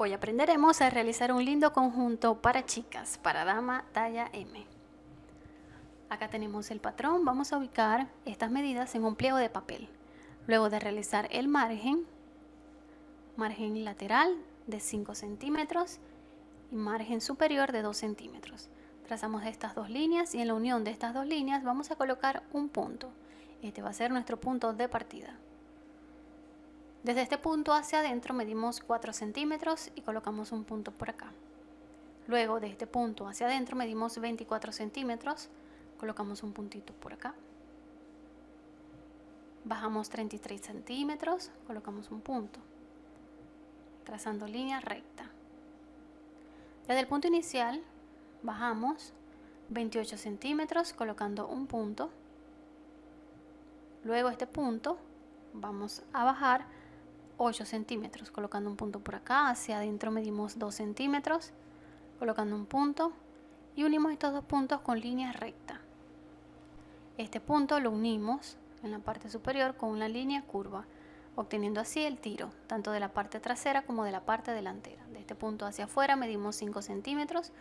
Hoy aprenderemos a realizar un lindo conjunto para chicas, para dama talla M. Acá tenemos el patrón, vamos a ubicar estas medidas en un pliego de papel. Luego de realizar el margen, margen lateral de 5 centímetros y margen superior de 2 centímetros. Trazamos estas dos líneas y en la unión de estas dos líneas vamos a colocar un punto. Este va a ser nuestro punto de partida. Desde este punto hacia adentro medimos 4 centímetros y colocamos un punto por acá. Luego de este punto hacia adentro medimos 24 centímetros, colocamos un puntito por acá. Bajamos 33 centímetros, colocamos un punto, trazando línea recta. Desde el punto inicial bajamos 28 centímetros colocando un punto. Luego este punto vamos a bajar 8 centímetros, colocando un punto por acá, hacia adentro medimos 2 centímetros, colocando un punto y unimos estos dos puntos con línea recta. Este punto lo unimos en la parte superior con una línea curva, obteniendo así el tiro, tanto de la parte trasera como de la parte delantera. De este punto hacia afuera medimos 5 centímetros,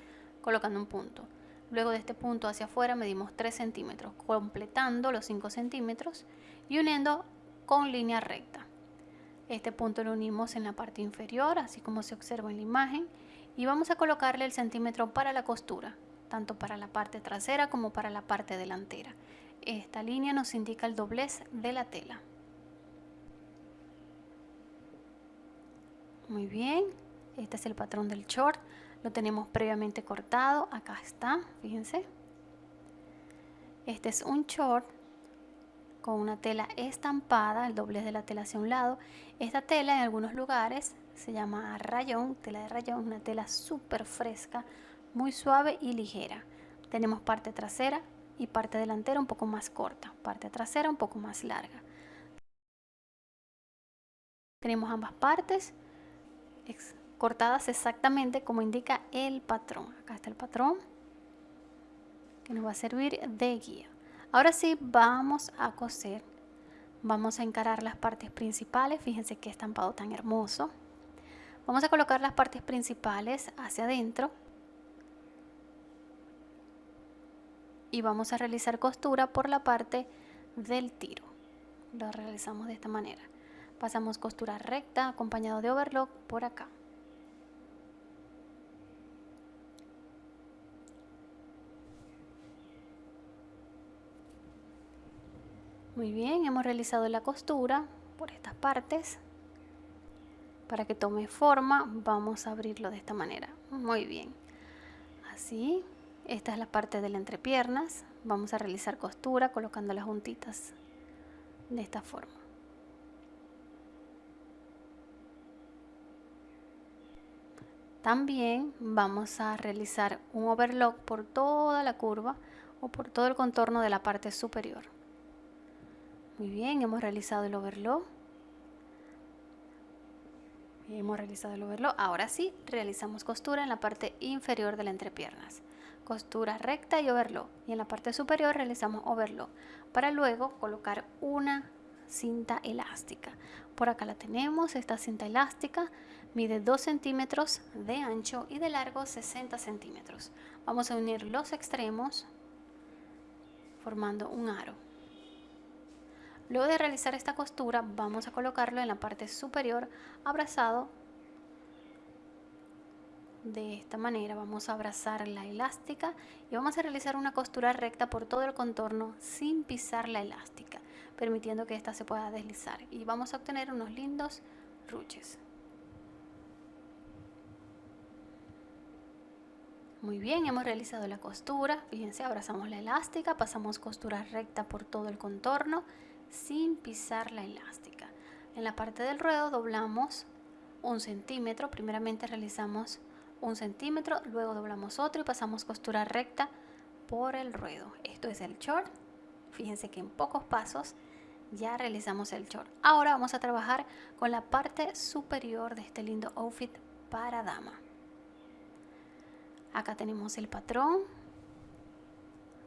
colocando un punto. Luego de este punto hacia afuera medimos 3 centímetros, completando los 5 centímetros y uniendo con línea recta. Este punto lo unimos en la parte inferior, así como se observa en la imagen, y vamos a colocarle el centímetro para la costura, tanto para la parte trasera como para la parte delantera. Esta línea nos indica el doblez de la tela. Muy bien, este es el patrón del short, lo tenemos previamente cortado, acá está, fíjense. Este es un short con una tela estampada, el doblez de la tela hacia un lado. Esta tela en algunos lugares se llama rayón, tela de rayón, una tela súper fresca, muy suave y ligera. Tenemos parte trasera y parte delantera un poco más corta, parte trasera un poco más larga. Tenemos ambas partes cortadas exactamente como indica el patrón. Acá está el patrón que nos va a servir de guía. Ahora sí vamos a coser. Vamos a encarar las partes principales. Fíjense qué estampado tan hermoso. Vamos a colocar las partes principales hacia adentro. Y vamos a realizar costura por la parte del tiro. Lo realizamos de esta manera. Pasamos costura recta acompañado de overlock por acá. Muy bien, hemos realizado la costura por estas partes. Para que tome forma, vamos a abrirlo de esta manera. Muy bien. Así, esta es la parte de la entrepiernas. Vamos a realizar costura colocando las juntitas de esta forma. También vamos a realizar un overlock por toda la curva o por todo el contorno de la parte superior. Muy bien, hemos realizado el overlock. Hemos realizado el overlock. Ahora sí, realizamos costura en la parte inferior de la entrepiernas. Costura recta y overlock. Y en la parte superior realizamos overlock. Para luego colocar una cinta elástica. Por acá la tenemos, esta cinta elástica mide 2 centímetros de ancho y de largo 60 centímetros. Vamos a unir los extremos formando un aro. Luego de realizar esta costura vamos a colocarlo en la parte superior abrazado. De esta manera vamos a abrazar la elástica y vamos a realizar una costura recta por todo el contorno sin pisar la elástica permitiendo que ésta se pueda deslizar. Y vamos a obtener unos lindos ruches. Muy bien hemos realizado la costura. Fíjense abrazamos la elástica pasamos costura recta por todo el contorno sin pisar la elástica. En la parte del ruedo doblamos un centímetro, primeramente realizamos un centímetro, luego doblamos otro y pasamos costura recta por el ruedo. Esto es el short. Fíjense que en pocos pasos ya realizamos el short. Ahora vamos a trabajar con la parte superior de este lindo outfit para dama. Acá tenemos el patrón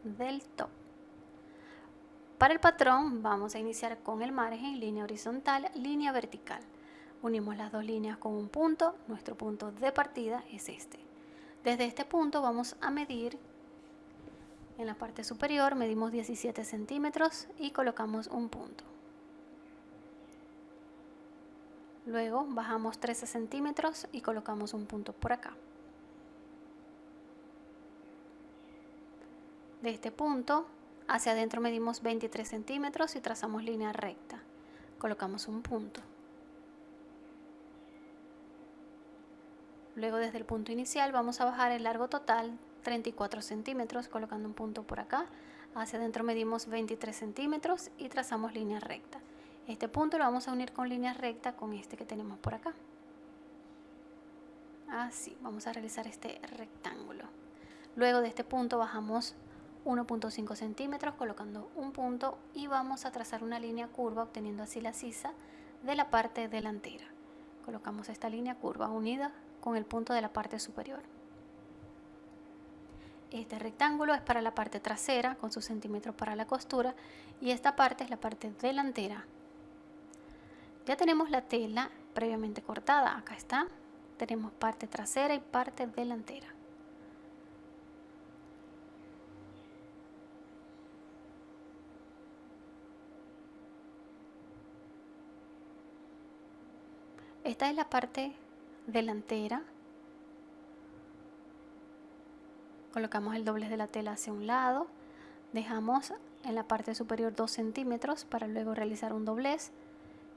del top. Para el patrón vamos a iniciar con el margen, línea horizontal, línea vertical. unimos las dos líneas con un punto, nuestro punto de partida es este. Desde este punto vamos a medir en la parte superior, medimos 17 centímetros y colocamos un punto. Luego bajamos 13 centímetros y colocamos un punto por acá. De este punto hacia adentro medimos 23 centímetros y trazamos línea recta. Colocamos un punto. Luego desde el punto inicial vamos a bajar el largo total 34 centímetros colocando un punto por acá. Hacia adentro medimos 23 centímetros y trazamos línea recta. Este punto lo vamos a unir con línea recta con este que tenemos por acá. Así, vamos a realizar este rectángulo. Luego de este punto bajamos 1.5 centímetros colocando un punto y vamos a trazar una línea curva obteniendo así la sisa de la parte delantera. Colocamos esta línea curva unida con el punto de la parte superior. Este rectángulo es para la parte trasera con sus centímetros para la costura y esta parte es la parte delantera. Ya tenemos la tela previamente cortada, acá está. Tenemos parte trasera y parte delantera. Esta es la parte delantera. Colocamos el doblez de la tela hacia un lado. Dejamos en la parte superior 2 centímetros para luego realizar un doblez.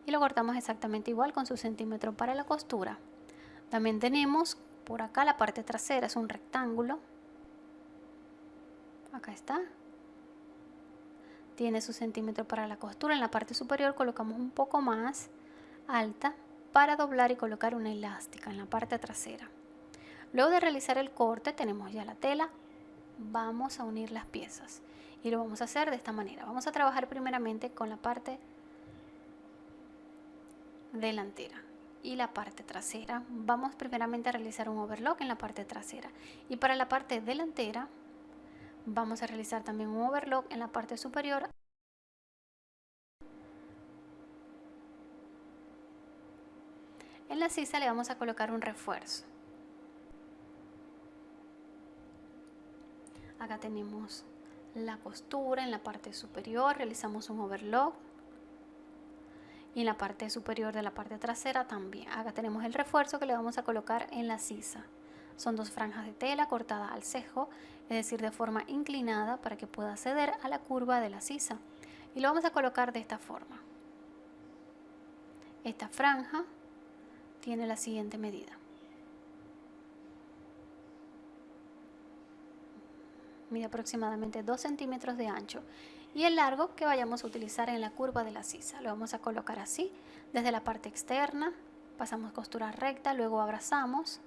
Y lo cortamos exactamente igual con su centímetro para la costura. También tenemos por acá la parte trasera es un rectángulo. Acá está. Tiene su centímetro para la costura. En la parte superior colocamos un poco más alta para doblar y colocar una elástica en la parte trasera. Luego de realizar el corte tenemos ya la tela, vamos a unir las piezas y lo vamos a hacer de esta manera. Vamos a trabajar primeramente con la parte delantera y la parte trasera. Vamos primeramente a realizar un overlock en la parte trasera y para la parte delantera vamos a realizar también un overlock en la parte superior En la sisa le vamos a colocar un refuerzo. Acá tenemos la costura en la parte superior, realizamos un overlock. Y en la parte superior de la parte trasera también. Acá tenemos el refuerzo que le vamos a colocar en la sisa. Son dos franjas de tela cortadas al cejo, es decir, de forma inclinada para que pueda acceder a la curva de la sisa. Y lo vamos a colocar de esta forma. Esta franja tiene la siguiente medida. Mide aproximadamente 2 centímetros de ancho y el largo que vayamos a utilizar en la curva de la sisa. Lo vamos a colocar así, desde la parte externa, pasamos costura recta, luego abrazamos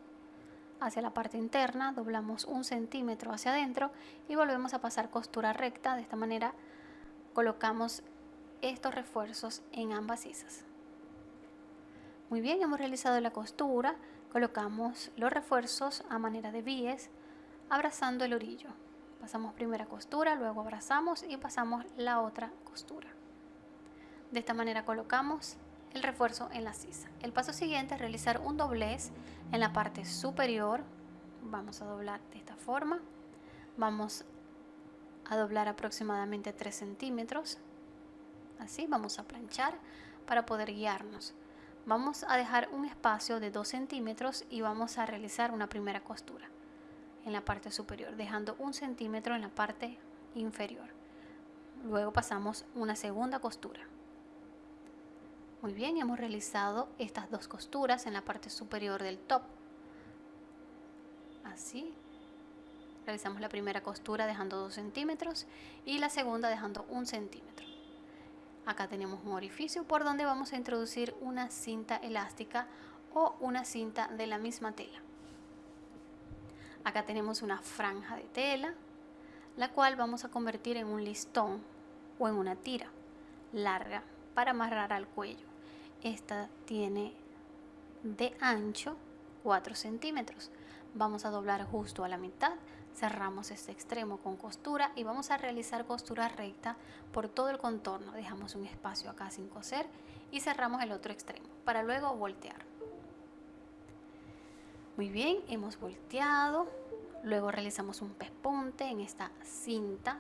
hacia la parte interna, doblamos un centímetro hacia adentro y volvemos a pasar costura recta. De esta manera colocamos estos refuerzos en ambas sisas. Muy bien, hemos realizado la costura, colocamos los refuerzos a manera de bies, abrazando el orillo. Pasamos primera costura, luego abrazamos y pasamos la otra costura. De esta manera colocamos el refuerzo en la sisa. El paso siguiente es realizar un doblez en la parte superior. Vamos a doblar de esta forma. Vamos a doblar aproximadamente 3 centímetros. Así vamos a planchar para poder guiarnos. Vamos a dejar un espacio de 2 centímetros y vamos a realizar una primera costura en la parte superior, dejando un centímetro en la parte inferior. Luego pasamos una segunda costura. Muy bien, hemos realizado estas dos costuras en la parte superior del top. Así. Realizamos la primera costura dejando 2 centímetros y la segunda dejando un centímetro. Acá tenemos un orificio por donde vamos a introducir una cinta elástica o una cinta de la misma tela. Acá tenemos una franja de tela, la cual vamos a convertir en un listón o en una tira larga para amarrar al cuello. Esta tiene de ancho 4 centímetros. Vamos a doblar justo a la mitad, cerramos este extremo con costura y vamos a realizar costura recta por todo el contorno. Dejamos un espacio acá sin coser y cerramos el otro extremo para luego voltear. Muy bien, hemos volteado, luego realizamos un pespunte en esta cinta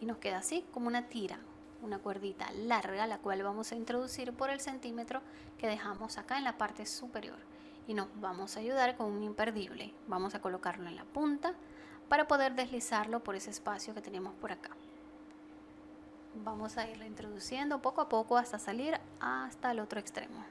y nos queda así como una tira, una cuerdita larga la cual vamos a introducir por el centímetro que dejamos acá en la parte superior y nos vamos a ayudar con un imperdible. Vamos a colocarlo en la punta para poder deslizarlo por ese espacio que tenemos por acá. Vamos a irlo introduciendo poco a poco hasta salir hasta el otro extremo.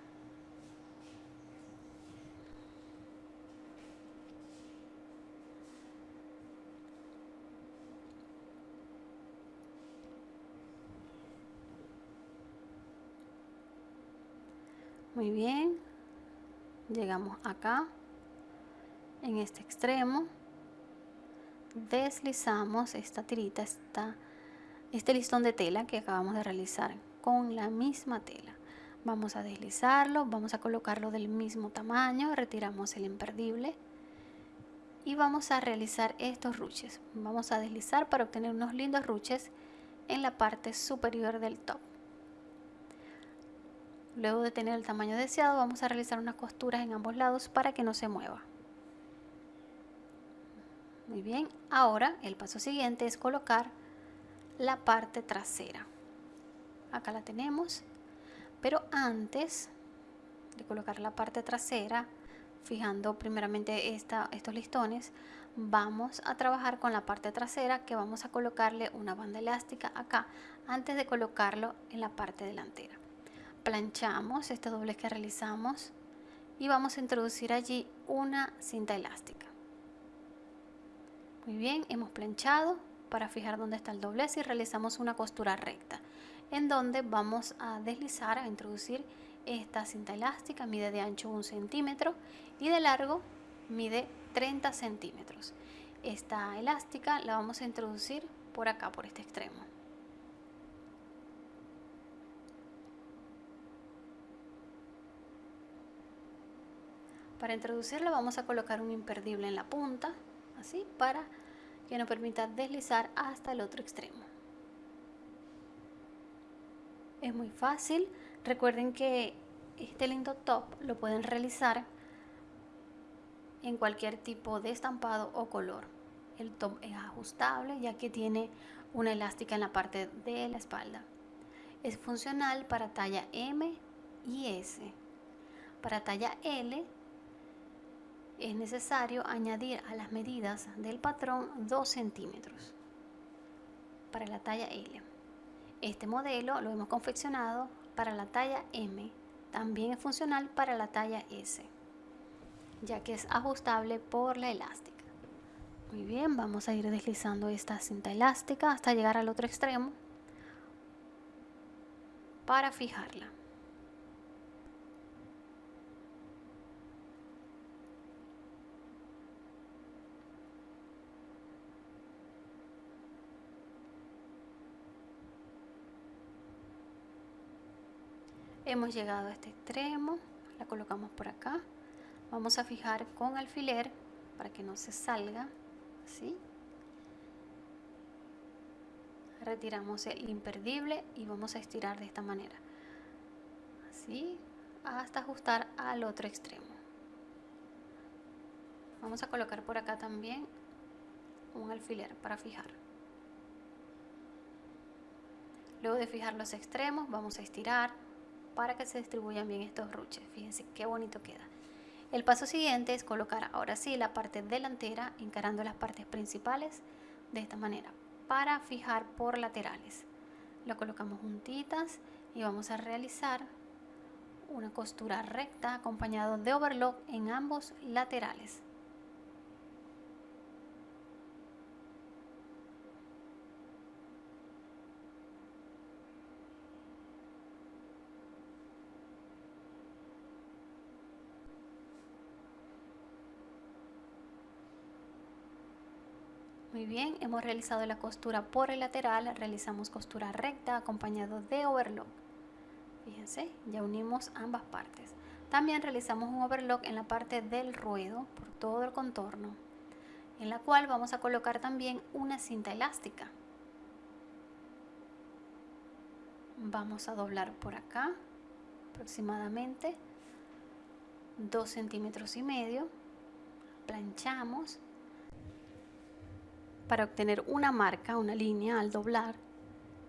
Muy bien, llegamos acá en este extremo deslizamos esta tirita esta, este listón de tela que acabamos de realizar con la misma tela. Vamos a deslizarlo vamos a colocarlo del mismo tamaño retiramos el imperdible y vamos a realizar estos ruches. Vamos a deslizar para obtener unos lindos ruches en la parte superior del top Luego de tener el tamaño deseado vamos a realizar unas costuras en ambos lados para que no se mueva. Muy bien, ahora el paso siguiente es colocar la parte trasera. Acá la tenemos, pero antes de colocar la parte trasera, fijando primeramente esta, estos listones, vamos a trabajar con la parte trasera que vamos a colocarle una banda elástica acá antes de colocarlo en la parte delantera planchamos este doblez que realizamos y vamos a introducir allí una cinta elástica. Muy bien, hemos planchado para fijar dónde está el doblez y realizamos una costura recta en donde vamos a deslizar, a introducir esta cinta elástica, mide de ancho un centímetro y de largo mide 30 centímetros. Esta elástica la vamos a introducir por acá, por este extremo. Para introducirlo vamos a colocar un imperdible en la punta, así, para que nos permita deslizar hasta el otro extremo. Es muy fácil, recuerden que este lindo top lo pueden realizar en cualquier tipo de estampado o color. El top es ajustable ya que tiene una elástica en la parte de la espalda. Es funcional para talla M y S. Para talla L es necesario añadir a las medidas del patrón 2 centímetros para la talla L. Este modelo lo hemos confeccionado para la talla M, también es funcional para la talla S, ya que es ajustable por la elástica. Muy bien, vamos a ir deslizando esta cinta elástica hasta llegar al otro extremo para fijarla. Hemos llegado a este extremo la colocamos por acá. Vamos a fijar con alfiler para que no se salga así retiramos el imperdible y vamos a estirar de esta manera así hasta ajustar al otro extremo. Vamos a colocar por acá también un alfiler para fijar. Luego de fijar los extremos vamos a estirar para que se distribuyan bien estos ruches. Fíjense qué bonito queda. El paso siguiente es colocar ahora sí la parte delantera encarando las partes principales de esta manera para fijar por laterales. Lo colocamos juntitas y vamos a realizar una costura recta acompañado de overlock en ambos laterales. Muy bien, hemos realizado la costura por el lateral, realizamos costura recta acompañado de overlock. Fíjense, ya unimos ambas partes. También realizamos un overlock en la parte del ruedo por todo el contorno. en la cual vamos a colocar también una cinta elástica. Vamos a doblar por acá aproximadamente 2 centímetros y medio, planchamos para obtener una marca, una línea al doblar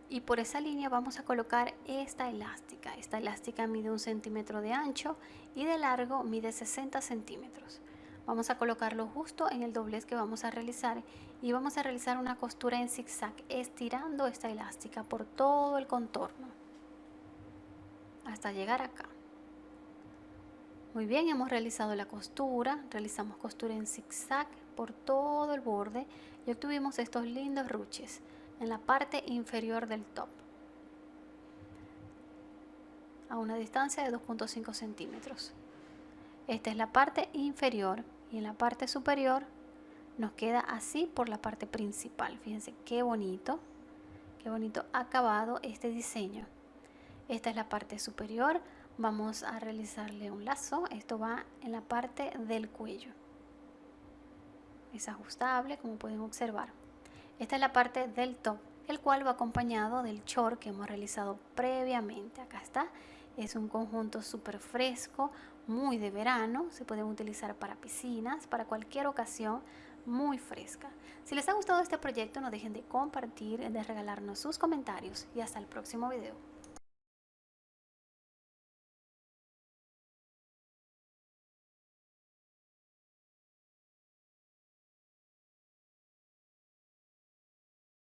y por esa línea vamos a colocar esta elástica. Esta elástica mide un centímetro de ancho y de largo mide 60 centímetros. Vamos a colocarlo justo en el doblez que vamos a realizar y vamos a realizar una costura en zigzag estirando esta elástica por todo el contorno hasta llegar acá. Muy bien, hemos realizado la costura, realizamos costura en zigzag por todo el borde y obtuvimos estos lindos ruches en la parte inferior del top a una distancia de 2.5 centímetros. Esta es la parte inferior y en la parte superior nos queda así por la parte principal. Fíjense qué bonito, qué bonito acabado este diseño. Esta es la parte superior. Vamos a realizarle un lazo. Esto va en la parte del cuello. Es ajustable, como pueden observar. Esta es la parte del top, el cual va acompañado del short que hemos realizado previamente. Acá está. Es un conjunto súper fresco, muy de verano. Se pueden utilizar para piscinas, para cualquier ocasión muy fresca. Si les ha gustado este proyecto, no dejen de compartir, de regalarnos sus comentarios y hasta el próximo video.